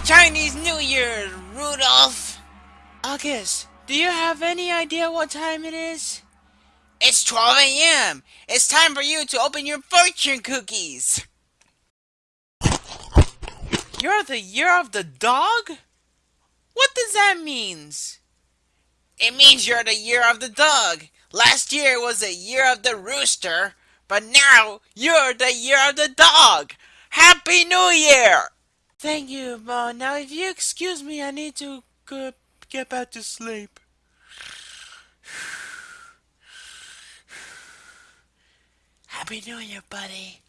Chinese New Year, Rudolph! August, do you have any idea what time it is? It's 12 a.m. It's time for you to open your fortune cookies! You're the year of the dog? What does that mean? It means you're the year of the dog. Last year was the year of the rooster, but now you're the year of the dog. Happy New Year! Thank you, but now if you excuse me, I need to get back to sleep. Happy New Year, buddy.